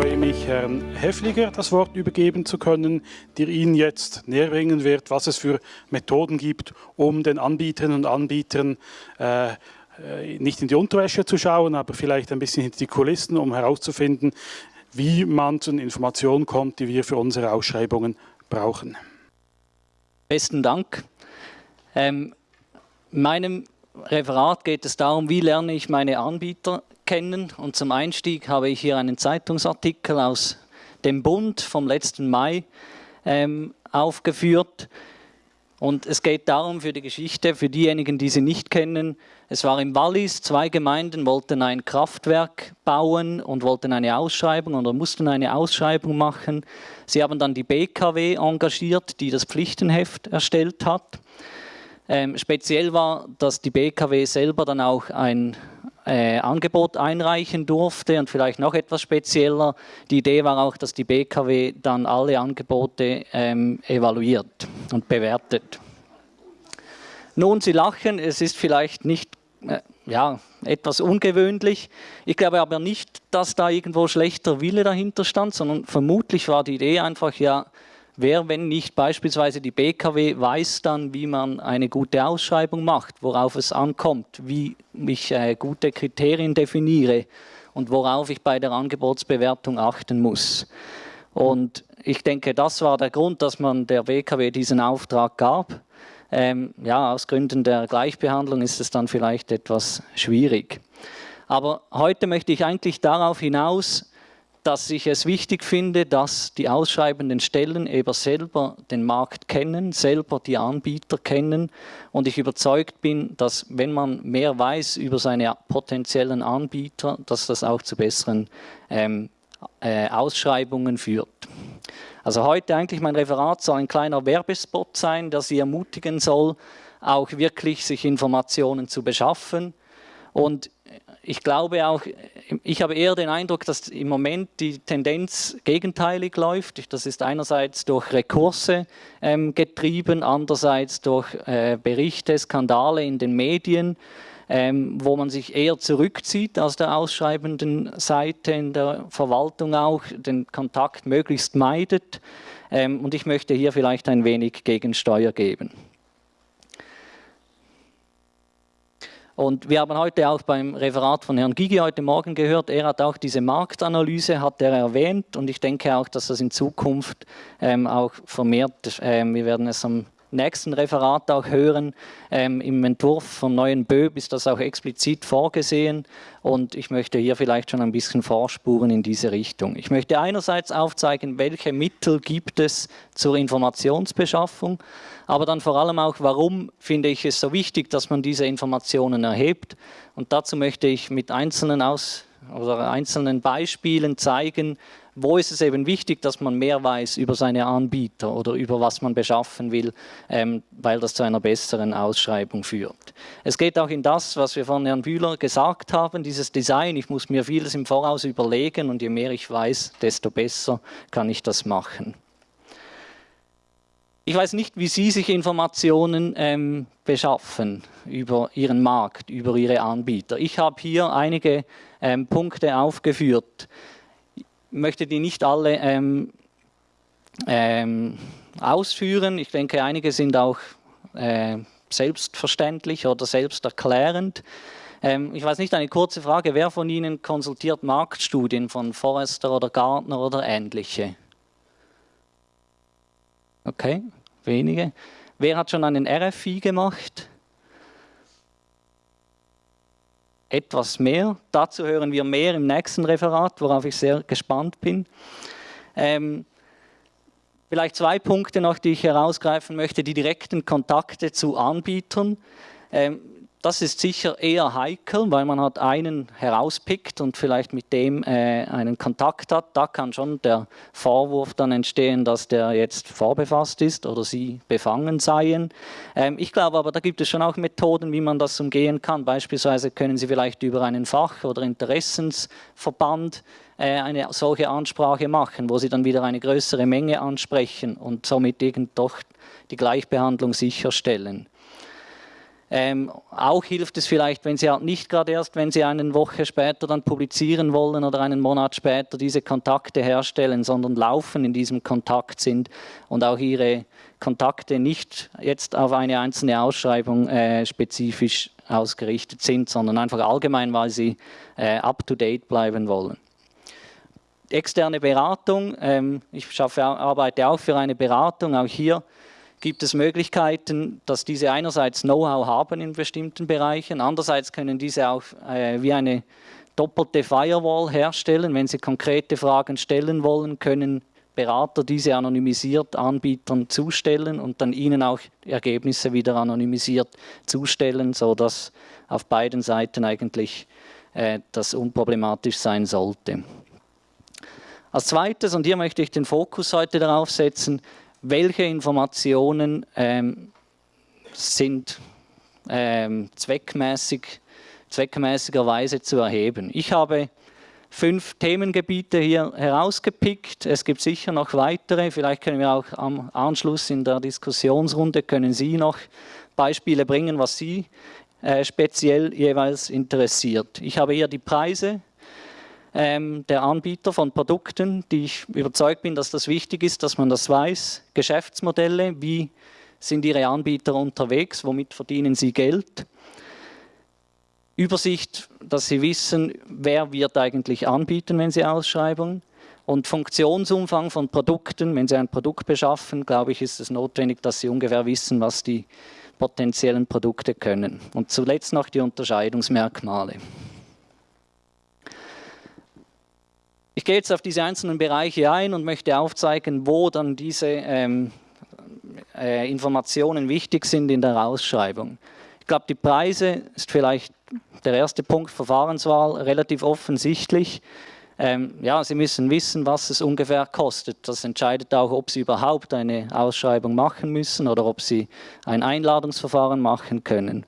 freue mich, Herrn Heffliger das Wort übergeben zu können, der Ihnen jetzt näher bringen wird, was es für Methoden gibt, um den Anbieterinnen und Anbietern äh, äh, nicht in die Unterwäsche zu schauen, aber vielleicht ein bisschen hinter die Kulissen, um herauszufinden, wie man zu den Informationen kommt, die wir für unsere Ausschreibungen brauchen. Besten Dank. Ähm, in meinem Referat geht es darum, wie lerne ich meine Anbieter kennen. Und zum Einstieg habe ich hier einen Zeitungsartikel aus dem Bund vom letzten Mai ähm, aufgeführt. Und es geht darum für die Geschichte, für diejenigen, die sie nicht kennen. Es war im Wallis, zwei Gemeinden wollten ein Kraftwerk bauen und wollten eine Ausschreibung oder mussten eine Ausschreibung machen. Sie haben dann die BKW engagiert, die das Pflichtenheft erstellt hat. Ähm, speziell war, dass die BKW selber dann auch ein äh, Angebot einreichen durfte und vielleicht noch etwas spezieller. Die Idee war auch, dass die BKW dann alle Angebote ähm, evaluiert und bewertet. Nun, Sie lachen, es ist vielleicht nicht, äh, ja, etwas ungewöhnlich. Ich glaube aber nicht, dass da irgendwo schlechter Wille dahinter stand, sondern vermutlich war die Idee einfach, ja, Wer, wenn nicht beispielsweise die BKW, weiß dann, wie man eine gute Ausschreibung macht, worauf es ankommt, wie ich äh, gute Kriterien definiere und worauf ich bei der Angebotsbewertung achten muss. Und ich denke, das war der Grund, dass man der BKW diesen Auftrag gab. Ähm, ja, aus Gründen der Gleichbehandlung ist es dann vielleicht etwas schwierig. Aber heute möchte ich eigentlich darauf hinaus, dass ich es wichtig finde, dass die ausschreibenden Stellen eben selber den Markt kennen, selber die Anbieter kennen und ich überzeugt bin, dass wenn man mehr weiß über seine potenziellen Anbieter, dass das auch zu besseren ähm, äh, Ausschreibungen führt. Also heute eigentlich mein Referat soll ein kleiner Werbespot sein, der Sie ermutigen soll, auch wirklich sich Informationen zu beschaffen und ich glaube auch, ich habe eher den Eindruck, dass im Moment die Tendenz gegenteilig läuft. Das ist einerseits durch Rekurse ähm, getrieben, andererseits durch äh, Berichte, Skandale in den Medien, ähm, wo man sich eher zurückzieht aus der ausschreibenden Seite, in der Verwaltung auch, den Kontakt möglichst meidet. Ähm, und ich möchte hier vielleicht ein wenig Gegensteuer geben. Und wir haben heute auch beim Referat von Herrn Gigi heute Morgen gehört, er hat auch diese Marktanalyse, hat er erwähnt. Und ich denke auch, dass das in Zukunft ähm, auch vermehrt, ähm, wir werden es am nächsten Referat auch hören. Ähm, Im Entwurf vom neuen BÖB ist das auch explizit vorgesehen und ich möchte hier vielleicht schon ein bisschen vorspuren in diese Richtung. Ich möchte einerseits aufzeigen, welche Mittel gibt es zur Informationsbeschaffung, aber dann vor allem auch, warum finde ich es so wichtig, dass man diese Informationen erhebt. Und dazu möchte ich mit einzelnen, Aus oder einzelnen Beispielen zeigen, wo ist es eben wichtig, dass man mehr weiß über seine Anbieter oder über was man beschaffen will, ähm, weil das zu einer besseren Ausschreibung führt. Es geht auch in das, was wir von Herrn Bühler gesagt haben, dieses Design, ich muss mir vieles im Voraus überlegen und je mehr ich weiß, desto besser kann ich das machen. Ich weiß nicht, wie Sie sich Informationen ähm, beschaffen über Ihren Markt, über Ihre Anbieter. Ich habe hier einige ähm, Punkte aufgeführt möchte die nicht alle ähm, ähm, ausführen. Ich denke, einige sind auch äh, selbstverständlich oder selbsterklärend. Ähm, ich weiß nicht, eine kurze Frage, wer von Ihnen konsultiert Marktstudien von Forrester oder Gartner oder ähnliche? Okay, wenige. Wer hat schon einen RFI gemacht? Etwas mehr. Dazu hören wir mehr im nächsten Referat, worauf ich sehr gespannt bin. Ähm, vielleicht zwei Punkte noch, die ich herausgreifen möchte. Die direkten Kontakte zu Anbietern. Ähm, das ist sicher eher heikel, weil man hat einen herauspickt und vielleicht mit dem äh, einen Kontakt hat. Da kann schon der Vorwurf dann entstehen, dass der jetzt vorbefasst ist oder sie befangen seien. Ähm, ich glaube aber, da gibt es schon auch Methoden, wie man das umgehen kann. Beispielsweise können Sie vielleicht über einen Fach- oder Interessensverband äh, eine solche Ansprache machen, wo Sie dann wieder eine größere Menge ansprechen und somit irgend doch die Gleichbehandlung sicherstellen. Ähm, auch hilft es vielleicht, wenn Sie halt nicht gerade erst, wenn Sie eine Woche später dann publizieren wollen oder einen Monat später diese Kontakte herstellen, sondern laufen in diesem Kontakt sind und auch Ihre Kontakte nicht jetzt auf eine einzelne Ausschreibung äh, spezifisch ausgerichtet sind, sondern einfach allgemein, weil Sie äh, up-to-date bleiben wollen. Externe Beratung, ähm, ich schaffe, arbeite auch für eine Beratung, auch hier gibt es Möglichkeiten, dass diese einerseits Know-how haben in bestimmten Bereichen, andererseits können diese auch äh, wie eine doppelte Firewall herstellen. Wenn Sie konkrete Fragen stellen wollen, können Berater diese anonymisiert Anbietern zustellen und dann ihnen auch Ergebnisse wieder anonymisiert zustellen, sodass auf beiden Seiten eigentlich äh, das unproblematisch sein sollte. Als zweites, und hier möchte ich den Fokus heute darauf setzen, welche Informationen ähm, sind ähm, zweckmäßig, zweckmäßigerweise zu erheben. Ich habe fünf Themengebiete hier herausgepickt. Es gibt sicher noch weitere. Vielleicht können wir auch am Anschluss in der Diskussionsrunde, können Sie noch Beispiele bringen, was Sie äh, speziell jeweils interessiert. Ich habe hier die Preise ähm, der Anbieter von Produkten, die ich überzeugt bin, dass das wichtig ist, dass man das weiß. Geschäftsmodelle, wie sind Ihre Anbieter unterwegs, womit verdienen sie Geld. Übersicht, dass Sie wissen, wer wird eigentlich anbieten, wenn Sie ausschreiben. Und Funktionsumfang von Produkten, wenn Sie ein Produkt beschaffen, glaube ich, ist es notwendig, dass Sie ungefähr wissen, was die potenziellen Produkte können. Und zuletzt noch die Unterscheidungsmerkmale. Ich gehe jetzt auf diese einzelnen Bereiche ein und möchte aufzeigen, wo dann diese ähm, äh, Informationen wichtig sind in der Ausschreibung. Ich glaube, die Preise ist vielleicht der erste Punkt, Verfahrenswahl, relativ offensichtlich. Ähm, ja, Sie müssen wissen, was es ungefähr kostet. Das entscheidet auch, ob Sie überhaupt eine Ausschreibung machen müssen oder ob Sie ein Einladungsverfahren machen können.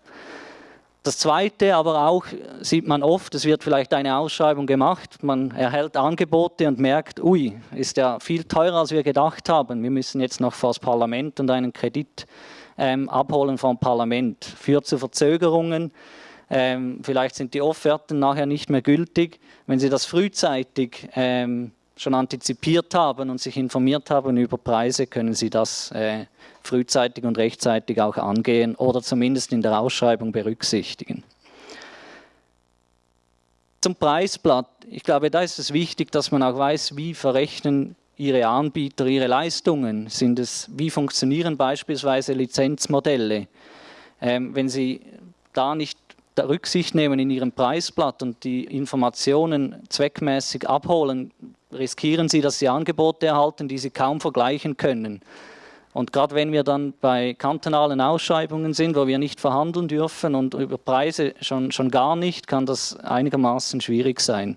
Das Zweite aber auch sieht man oft, es wird vielleicht eine Ausschreibung gemacht, man erhält Angebote und merkt, ui, ist ja viel teurer, als wir gedacht haben. Wir müssen jetzt noch vor das Parlament und einen Kredit ähm, abholen vom Parlament. Führt zu Verzögerungen, ähm, vielleicht sind die Offerten nachher nicht mehr gültig. Wenn Sie das frühzeitig ähm, schon antizipiert haben und sich informiert haben über Preise, können Sie das äh, frühzeitig und rechtzeitig auch angehen oder zumindest in der Ausschreibung berücksichtigen. Zum Preisblatt. Ich glaube, da ist es wichtig, dass man auch weiß, wie verrechnen Ihre Anbieter ihre Leistungen. Sind es, wie funktionieren beispielsweise Lizenzmodelle? Ähm, wenn Sie da nicht Rücksicht nehmen in Ihrem Preisblatt und die Informationen zweckmäßig abholen, riskieren Sie, dass Sie Angebote erhalten, die Sie kaum vergleichen können. Und gerade wenn wir dann bei kantonalen Ausschreibungen sind, wo wir nicht verhandeln dürfen und über Preise schon, schon gar nicht, kann das einigermaßen schwierig sein.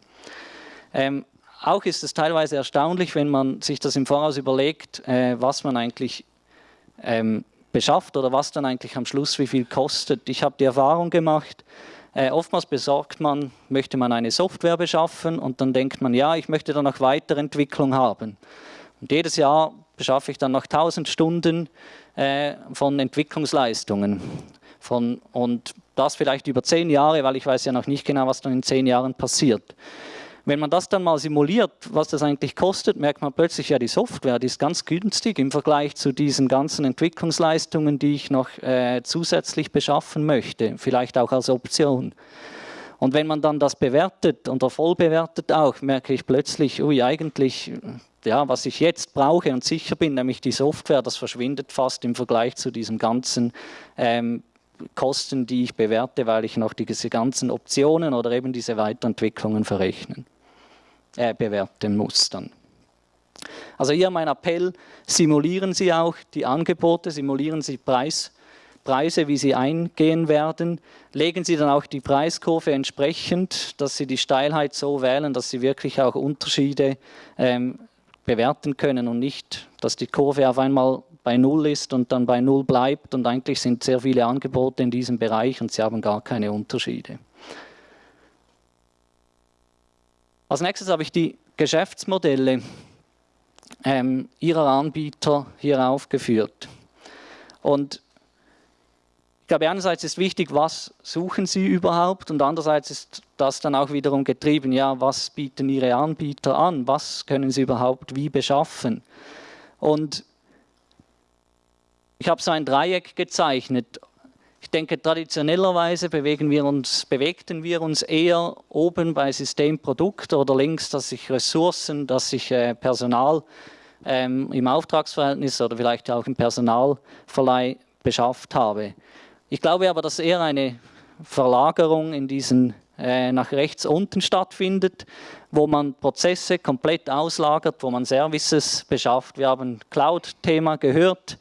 Ähm, auch ist es teilweise erstaunlich, wenn man sich das im Voraus überlegt, äh, was man eigentlich ähm, beschafft oder was dann eigentlich am Schluss wie viel kostet. Ich habe die Erfahrung gemacht, äh, oftmals besorgt man, möchte man eine Software beschaffen und dann denkt man, ja, ich möchte dann noch Weiterentwicklung haben. Und jedes Jahr beschaffe ich dann noch 1000 Stunden äh, von Entwicklungsleistungen. Von, und das vielleicht über zehn Jahre, weil ich weiß ja noch nicht genau, was dann in zehn Jahren passiert. Wenn man das dann mal simuliert, was das eigentlich kostet, merkt man plötzlich, ja, die Software, die ist ganz günstig im Vergleich zu diesen ganzen Entwicklungsleistungen, die ich noch äh, zusätzlich beschaffen möchte, vielleicht auch als Option. Und wenn man dann das bewertet und voll bewertet auch, merke ich plötzlich, ui, eigentlich, ja, was ich jetzt brauche und sicher bin, nämlich die Software, das verschwindet fast im Vergleich zu diesen ganzen ähm, Kosten, die ich bewerte, weil ich noch diese ganzen Optionen oder eben diese Weiterentwicklungen verrechnen äh, bewerten muss dann. Also hier mein Appell, simulieren Sie auch die Angebote, simulieren Sie Preis, Preise, wie sie eingehen werden. Legen Sie dann auch die Preiskurve entsprechend, dass Sie die Steilheit so wählen, dass Sie wirklich auch Unterschiede ähm, bewerten können und nicht, dass die Kurve auf einmal bei Null ist und dann bei Null bleibt und eigentlich sind sehr viele Angebote in diesem Bereich und Sie haben gar keine Unterschiede. Als nächstes habe ich die Geschäftsmodelle ähm, Ihrer Anbieter hier aufgeführt. Und ich glaube, einerseits ist wichtig, was suchen Sie überhaupt und andererseits ist das dann auch wiederum getrieben, ja, was bieten Ihre Anbieter an, was können Sie überhaupt wie beschaffen. Und ich habe so ein Dreieck gezeichnet. Ich denke, traditionellerweise bewegen wir uns, bewegten wir uns eher oben bei Systemprodukt oder links, dass sich Ressourcen, dass sich äh, Personal ähm, im Auftragsverhältnis oder vielleicht auch im Personalverleih beschafft habe. Ich glaube aber, dass eher eine Verlagerung in diesen äh, nach rechts unten stattfindet, wo man Prozesse komplett auslagert, wo man Services beschafft. Wir haben Cloud-Thema gehört.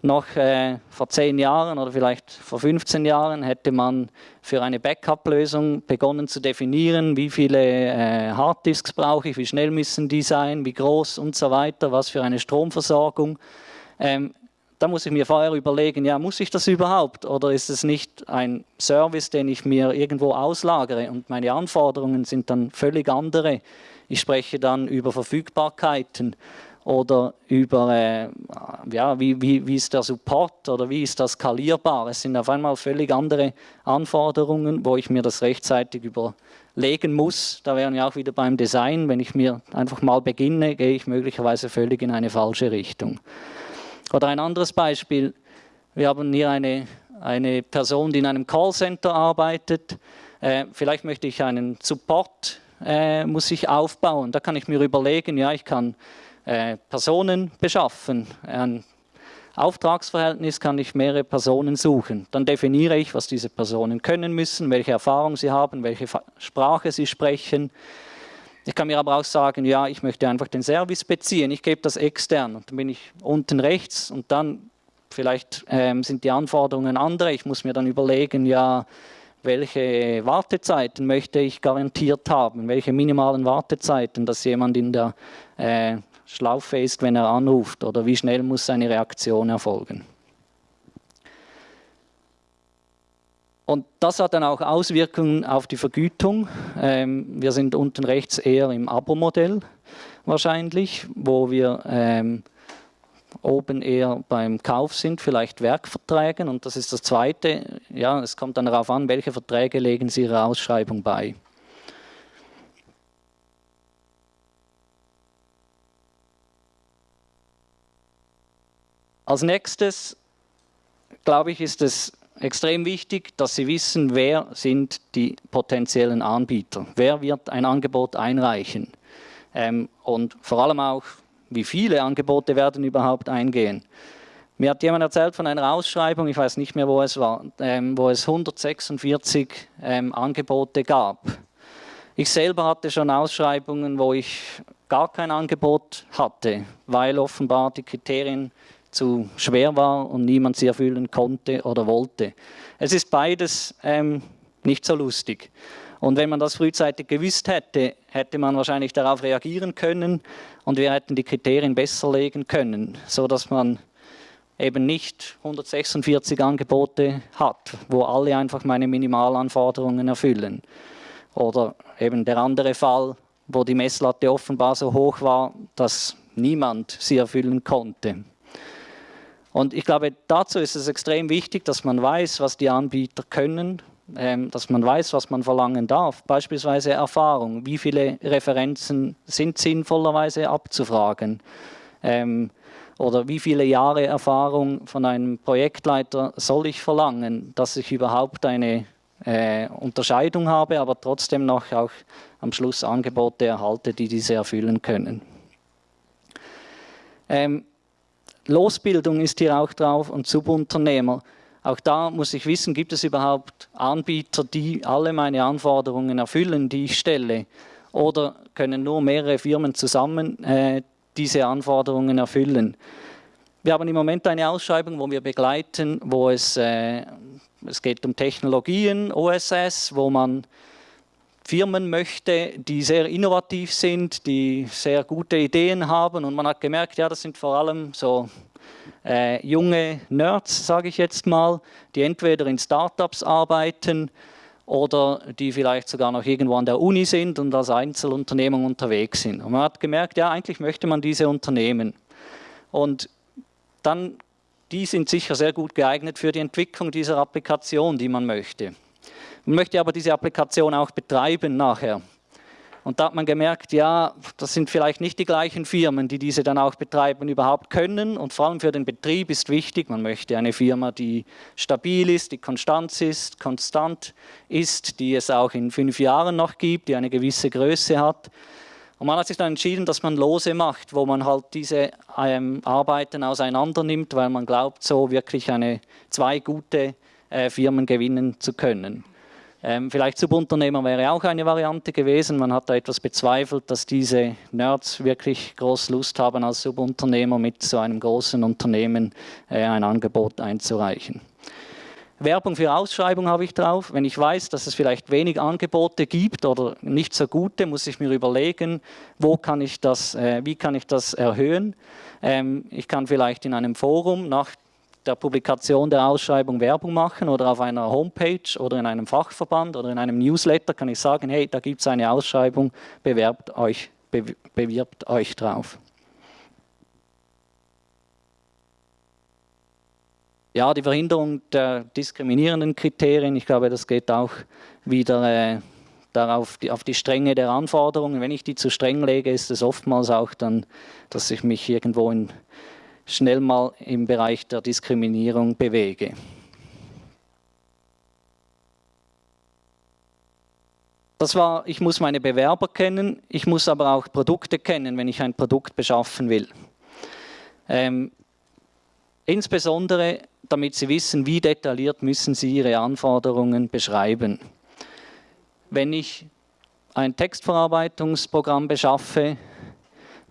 Noch äh, vor zehn Jahren oder vielleicht vor 15 Jahren hätte man für eine Backup-Lösung begonnen zu definieren, wie viele äh, Harddisks brauche ich, wie schnell müssen die sein, wie groß und so weiter, was für eine Stromversorgung. Ähm, da muss ich mir vorher überlegen, ja, muss ich das überhaupt oder ist es nicht ein Service, den ich mir irgendwo auslagere und meine Anforderungen sind dann völlig andere. Ich spreche dann über Verfügbarkeiten oder über, äh, ja, wie, wie, wie ist der Support oder wie ist das skalierbar. Es sind auf einmal völlig andere Anforderungen, wo ich mir das rechtzeitig überlegen muss. Da wären wir auch wieder beim Design. Wenn ich mir einfach mal beginne, gehe ich möglicherweise völlig in eine falsche Richtung. Oder ein anderes Beispiel, wir haben hier eine, eine Person, die in einem Callcenter arbeitet. Äh, vielleicht möchte ich einen Support, äh, muss ich aufbauen. Da kann ich mir überlegen, ja, ich kann äh, Personen beschaffen. Ein Auftragsverhältnis kann ich mehrere Personen suchen. Dann definiere ich, was diese Personen können müssen, welche Erfahrung sie haben, welche Sprache sie sprechen, ich kann mir aber auch sagen, ja, ich möchte einfach den Service beziehen, ich gebe das extern und dann bin ich unten rechts und dann vielleicht ähm, sind die Anforderungen andere. Ich muss mir dann überlegen, ja, welche Wartezeiten möchte ich garantiert haben, welche minimalen Wartezeiten, dass jemand in der äh, Schlaufe ist, wenn er anruft oder wie schnell muss seine Reaktion erfolgen. Und das hat dann auch Auswirkungen auf die Vergütung. Ähm, wir sind unten rechts eher im Abo-Modell wahrscheinlich, wo wir ähm, oben eher beim Kauf sind, vielleicht Werkverträgen. Und das ist das Zweite. Ja, es kommt dann darauf an, welche Verträge legen Sie Ihrer Ausschreibung bei. Als nächstes, glaube ich, ist es extrem wichtig, dass Sie wissen, wer sind die potenziellen Anbieter, wer wird ein Angebot einreichen ähm, und vor allem auch, wie viele Angebote werden überhaupt eingehen. Mir hat jemand erzählt von einer Ausschreibung, ich weiß nicht mehr, wo es war, ähm, wo es 146 ähm, Angebote gab. Ich selber hatte schon Ausschreibungen, wo ich gar kein Angebot hatte, weil offenbar die Kriterien zu schwer war und niemand sie erfüllen konnte oder wollte. Es ist beides ähm, nicht so lustig. Und wenn man das frühzeitig gewusst hätte, hätte man wahrscheinlich darauf reagieren können und wir hätten die Kriterien besser legen können, so dass man eben nicht 146 Angebote hat, wo alle einfach meine Minimalanforderungen erfüllen. Oder eben der andere Fall, wo die Messlatte offenbar so hoch war, dass niemand sie erfüllen konnte. Und ich glaube, dazu ist es extrem wichtig, dass man weiß, was die Anbieter können, ähm, dass man weiß, was man verlangen darf. Beispielsweise Erfahrung, wie viele Referenzen sind sinnvollerweise abzufragen. Ähm, oder wie viele Jahre Erfahrung von einem Projektleiter soll ich verlangen, dass ich überhaupt eine äh, Unterscheidung habe, aber trotzdem noch auch am Schluss Angebote erhalte, die diese erfüllen können. Ähm, Losbildung ist hier auch drauf und Subunternehmer. Auch da muss ich wissen, gibt es überhaupt Anbieter, die alle meine Anforderungen erfüllen, die ich stelle? Oder können nur mehrere Firmen zusammen äh, diese Anforderungen erfüllen? Wir haben im Moment eine Ausschreibung, wo wir begleiten, wo es, äh, es geht um Technologien, OSS, wo man Firmen möchte, die sehr innovativ sind, die sehr gute Ideen haben und man hat gemerkt, ja, das sind vor allem so äh, junge Nerds, sage ich jetzt mal, die entweder in Startups arbeiten oder die vielleicht sogar noch irgendwo an der Uni sind und als Einzelunternehmung unterwegs sind. Und man hat gemerkt, ja, eigentlich möchte man diese Unternehmen. Und dann die sind sicher sehr gut geeignet für die Entwicklung dieser Applikation, die man möchte. Man möchte aber diese Applikation auch betreiben nachher. Und da hat man gemerkt, ja, das sind vielleicht nicht die gleichen Firmen, die diese dann auch betreiben, überhaupt können. Und vor allem für den Betrieb ist wichtig, man möchte eine Firma, die stabil ist, die konstant ist, konstant ist, die es auch in fünf Jahren noch gibt, die eine gewisse Größe hat. Und man hat sich dann entschieden, dass man Lose macht, wo man halt diese ähm, Arbeiten auseinander nimmt, weil man glaubt, so wirklich eine, zwei gute äh, Firmen gewinnen zu können. Ähm, vielleicht Subunternehmer wäre auch eine Variante gewesen. Man hat da etwas bezweifelt, dass diese Nerds wirklich groß Lust haben, als Subunternehmer mit so einem großen Unternehmen äh, ein Angebot einzureichen. Werbung für Ausschreibung habe ich drauf. Wenn ich weiß, dass es vielleicht wenig Angebote gibt oder nicht so gute, muss ich mir überlegen, wo kann ich das, äh, wie kann ich das erhöhen. Ähm, ich kann vielleicht in einem Forum nach der Publikation der Ausschreibung Werbung machen oder auf einer Homepage oder in einem Fachverband oder in einem Newsletter kann ich sagen, hey, da gibt es eine Ausschreibung, bewerbt euch, be bewirbt euch drauf. Ja, die Verhinderung der diskriminierenden Kriterien, ich glaube, das geht auch wieder äh, darauf, die, auf die Strenge der Anforderungen. Wenn ich die zu streng lege, ist es oftmals auch dann, dass ich mich irgendwo in schnell mal im Bereich der Diskriminierung bewege. Das war, ich muss meine Bewerber kennen, ich muss aber auch Produkte kennen, wenn ich ein Produkt beschaffen will. Ähm, insbesondere, damit Sie wissen, wie detailliert müssen Sie Ihre Anforderungen beschreiben. Wenn ich ein Textverarbeitungsprogramm beschaffe,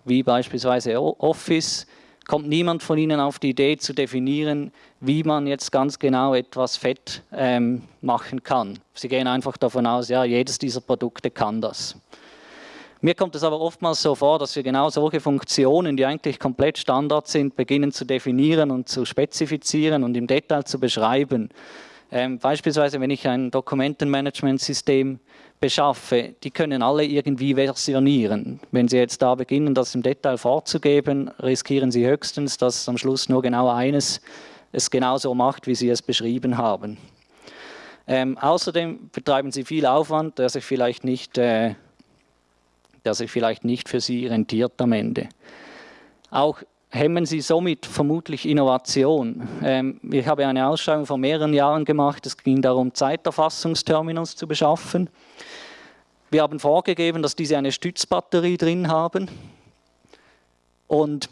wie beispielsweise Office, kommt niemand von Ihnen auf die Idee zu definieren, wie man jetzt ganz genau etwas fett ähm, machen kann. Sie gehen einfach davon aus, ja, jedes dieser Produkte kann das. Mir kommt es aber oftmals so vor, dass wir genau solche Funktionen, die eigentlich komplett Standard sind, beginnen zu definieren und zu spezifizieren und im Detail zu beschreiben. Ähm, beispielsweise, wenn ich ein Dokumentenmanagementsystem beschaffe, die können alle irgendwie versionieren. Wenn Sie jetzt da beginnen, das im Detail vorzugeben, riskieren Sie höchstens, dass am Schluss nur genau eines es genauso macht, wie Sie es beschrieben haben. Ähm, außerdem betreiben Sie viel Aufwand, der sich vielleicht nicht, äh, der sich vielleicht nicht für Sie rentiert am Ende. Auch hemmen Sie somit vermutlich Innovation. Ähm, ich habe eine Ausschreibung vor mehreren Jahren gemacht, es ging darum, Zeiterfassungsterminals zu beschaffen. Wir haben vorgegeben, dass diese eine Stützbatterie drin haben und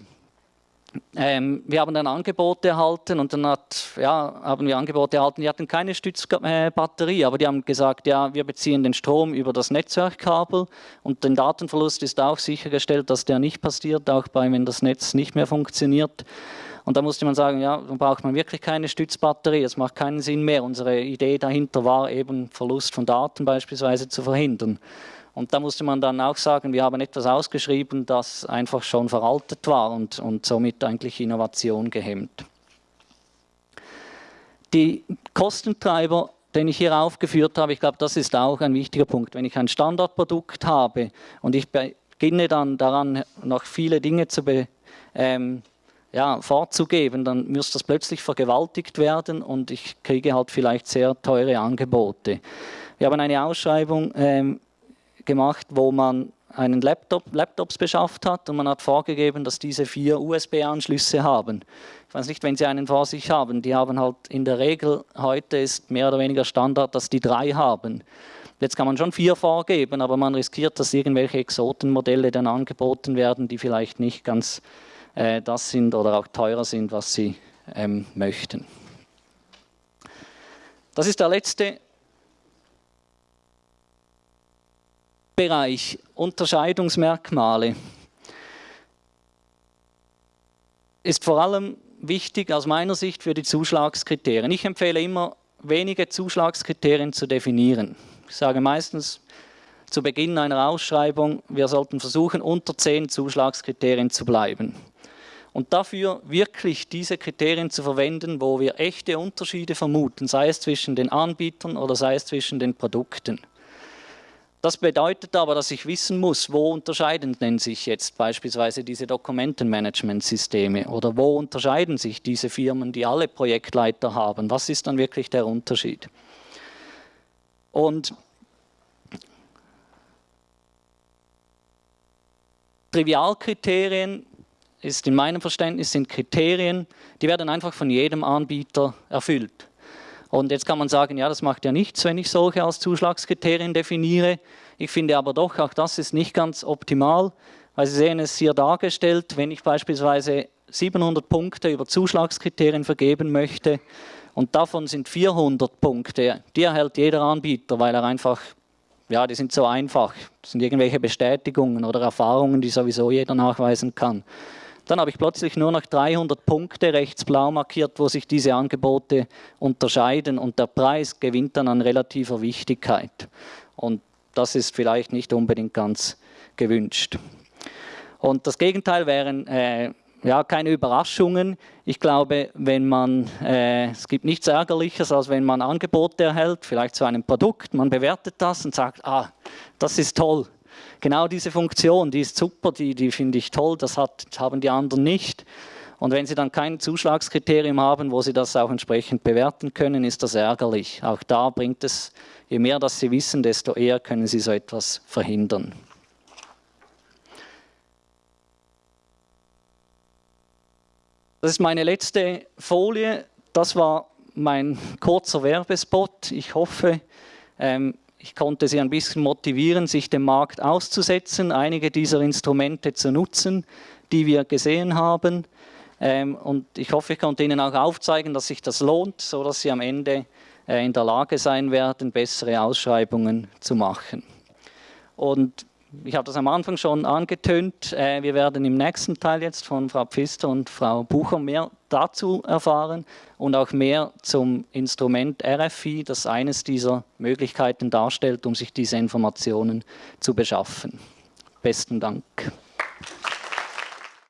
ähm, wir haben dann Angebote erhalten und dann hat, ja, haben wir Angebote erhalten, die hatten keine Stützbatterie, aber die haben gesagt, ja, wir beziehen den Strom über das Netzwerkkabel und den Datenverlust ist auch sichergestellt, dass der nicht passiert, auch bei, wenn das Netz nicht mehr funktioniert. Und da musste man sagen, ja, dann braucht man wirklich keine Stützbatterie, das macht keinen Sinn mehr. Unsere Idee dahinter war eben, Verlust von Daten beispielsweise zu verhindern. Und da musste man dann auch sagen, wir haben etwas ausgeschrieben, das einfach schon veraltet war und, und somit eigentlich Innovation gehemmt. Die Kostentreiber, den ich hier aufgeführt habe, ich glaube, das ist auch ein wichtiger Punkt. Wenn ich ein Standardprodukt habe und ich beginne dann daran, noch viele Dinge zu be, ähm, ja, vorzugeben, dann müsste das plötzlich vergewaltigt werden und ich kriege halt vielleicht sehr teure Angebote. Wir haben eine Ausschreibung ähm, gemacht, wo man einen Laptop, Laptops beschafft hat und man hat vorgegeben, dass diese vier USB-Anschlüsse haben. Ich weiß nicht, wenn Sie einen vor sich haben, die haben halt in der Regel, heute ist mehr oder weniger Standard, dass die drei haben. Jetzt kann man schon vier vorgeben, aber man riskiert, dass irgendwelche Exotenmodelle dann angeboten werden, die vielleicht nicht ganz äh, das sind oder auch teurer sind, was Sie ähm, möchten. Das ist der letzte Bereich Unterscheidungsmerkmale ist vor allem wichtig aus meiner Sicht für die Zuschlagskriterien. Ich empfehle immer, wenige Zuschlagskriterien zu definieren. Ich sage meistens zu Beginn einer Ausschreibung, wir sollten versuchen, unter zehn Zuschlagskriterien zu bleiben. Und dafür wirklich diese Kriterien zu verwenden, wo wir echte Unterschiede vermuten, sei es zwischen den Anbietern oder sei es zwischen den Produkten. Das bedeutet aber, dass ich wissen muss, wo unterscheiden denn sich jetzt beispielsweise diese Dokumentenmanagementsysteme oder wo unterscheiden sich diese Firmen, die alle Projektleiter haben. Was ist dann wirklich der Unterschied? Und Trivialkriterien ist in meinem Verständnis sind Kriterien, die werden einfach von jedem Anbieter erfüllt. Und jetzt kann man sagen, ja, das macht ja nichts, wenn ich solche als Zuschlagskriterien definiere. Ich finde aber doch, auch das ist nicht ganz optimal, weil Sie sehen es hier dargestellt, wenn ich beispielsweise 700 Punkte über Zuschlagskriterien vergeben möchte und davon sind 400 Punkte, die erhält jeder Anbieter, weil er einfach, ja, die sind so einfach, das sind irgendwelche Bestätigungen oder Erfahrungen, die sowieso jeder nachweisen kann. Dann habe ich plötzlich nur noch 300 Punkte rechts blau markiert, wo sich diese Angebote unterscheiden und der Preis gewinnt dann an relativer Wichtigkeit. Und das ist vielleicht nicht unbedingt ganz gewünscht. Und das Gegenteil wären äh, ja, keine Überraschungen. Ich glaube, wenn man, äh, es gibt nichts Ärgerliches, als wenn man Angebote erhält, vielleicht zu einem Produkt, man bewertet das und sagt, ah, das ist toll, genau diese Funktion, die ist super, die, die finde ich toll, das hat, haben die anderen nicht. Und wenn Sie dann kein Zuschlagskriterium haben, wo Sie das auch entsprechend bewerten können, ist das ärgerlich. Auch da bringt es, je mehr das Sie wissen, desto eher können Sie so etwas verhindern. Das ist meine letzte Folie. Das war mein kurzer Werbespot. Ich hoffe, ähm, ich konnte sie ein bisschen motivieren, sich dem Markt auszusetzen, einige dieser Instrumente zu nutzen, die wir gesehen haben. Ähm, und ich hoffe, ich konnte Ihnen auch aufzeigen, dass sich das lohnt, sodass Sie am Ende äh, in der Lage sein werden, bessere Ausschreibungen zu machen. Und ich habe das am Anfang schon angetönt, äh, wir werden im nächsten Teil jetzt von Frau Pfister und Frau Bucher mehr dazu erfahren und auch mehr zum Instrument RFI, das eines dieser Möglichkeiten darstellt, um sich diese Informationen zu beschaffen. Besten Dank.